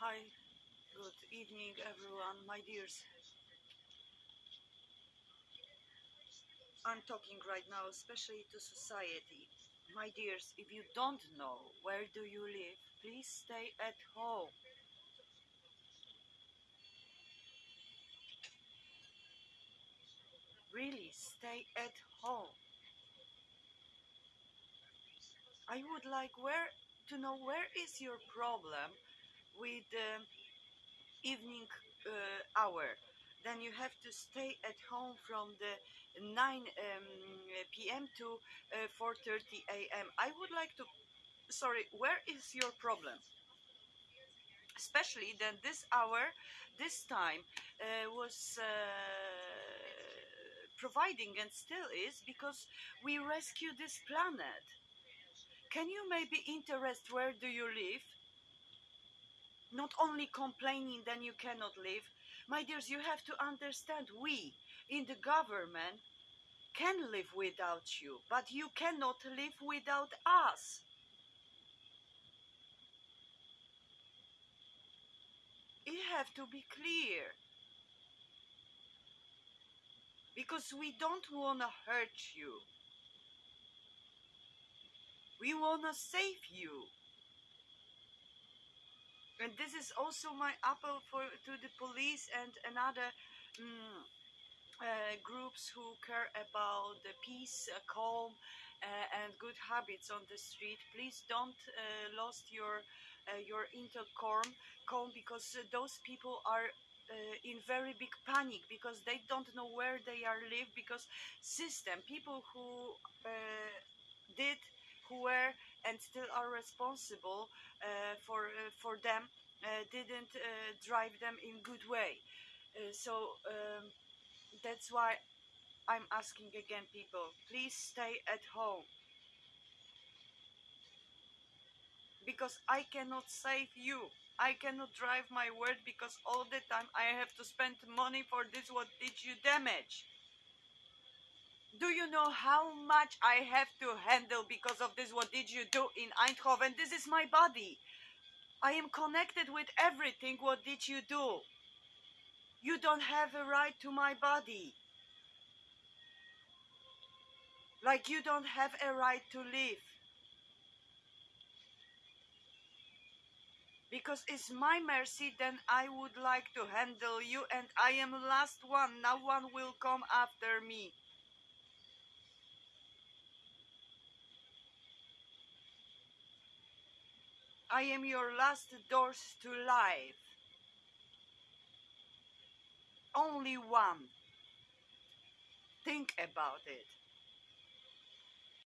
Hi, good evening, everyone, my dears. I'm talking right now, especially to society. My dears, if you don't know where do you live, please stay at home. Really, stay at home. I would like where to know where is your problem with the evening uh, hour. Then you have to stay at home from the 9 um, p.m. to uh, 4:30 a.m. I would like to. Sorry, where is your problem? Especially then this hour, this time uh, was uh, providing and still is because we rescue this planet. Can you maybe interest where do you live? Not only complaining then you cannot live. My dears, you have to understand we in the government can live without you, but you cannot live without us. It have to be clear. Because we don't want to hurt you. We want to save you. And this is also my appeal for to the police and another mm, uh, groups who care about the peace, uh, calm, uh, and good habits on the street. Please don't uh, lost your uh, your intercom calm because uh, those people are uh, in very big panic because they don't know where they are live because system people who uh, did who were and still are responsible uh, for uh, for them uh, didn't drive them in good way. So um, that's why I'm asking again, people, please stay at home because I cannot save you. I cannot drive my word because all the time I have to spend money for this. What did you damage? Do you know how much I have to handle because of this? What did you do in Eindhoven? This is my body. I am connected with everything. What did you do? You don't have a right to my body. Like you don't have a right to live. Because it's my mercy, then I would like to handle you, and I am last one. No one will come after me. I am your last doors to life. Only one. Think about it.